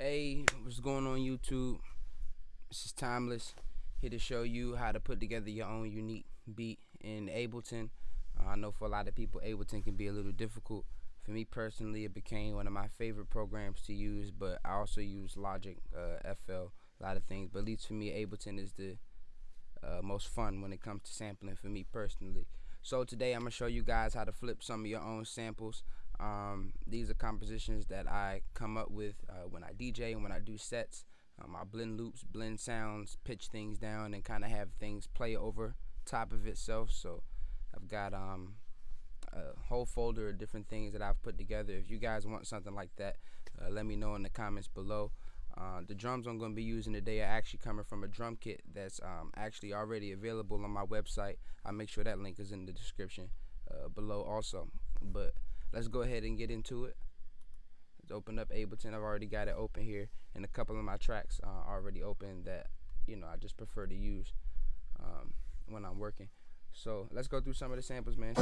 Hey, what's going on YouTube? This is Timeless, here to show you how to put together your own unique beat in Ableton. Uh, I know for a lot of people Ableton can be a little difficult. For me personally, it became one of my favorite programs to use, but I also use Logic, uh, FL, a lot of things. But at least for me, Ableton is the uh, most fun when it comes to sampling for me personally. So today I'm going to show you guys how to flip some of your own samples. Um, these are compositions that I come up with uh, when I DJ and when I do sets. Um, I blend loops, blend sounds, pitch things down, and kind of have things play over top of itself. So I've got um, a whole folder of different things that I've put together. If you guys want something like that, uh, let me know in the comments below. Uh, the drums I'm going to be using today are actually coming from a drum kit that's um, actually already available on my website. I'll make sure that link is in the description uh, below also. But let's go ahead and get into it. Let's open up Ableton. I've already got it open here, and a couple of my tracks are already open that you know I just prefer to use um, when I'm working. So let's go through some of the samples, man.